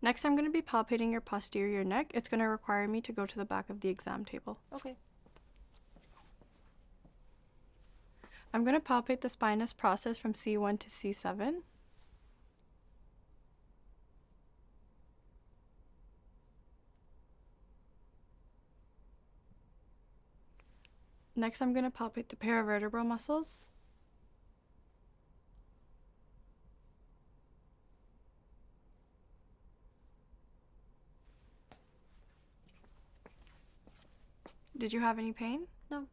Next, I'm going to be palpating your posterior neck. It's going to require me to go to the back of the exam table. Okay. I'm going to palpate the spinous process from C1 to C7. Next, I'm going to palpate the paravertebral muscles. Did you have any pain? No.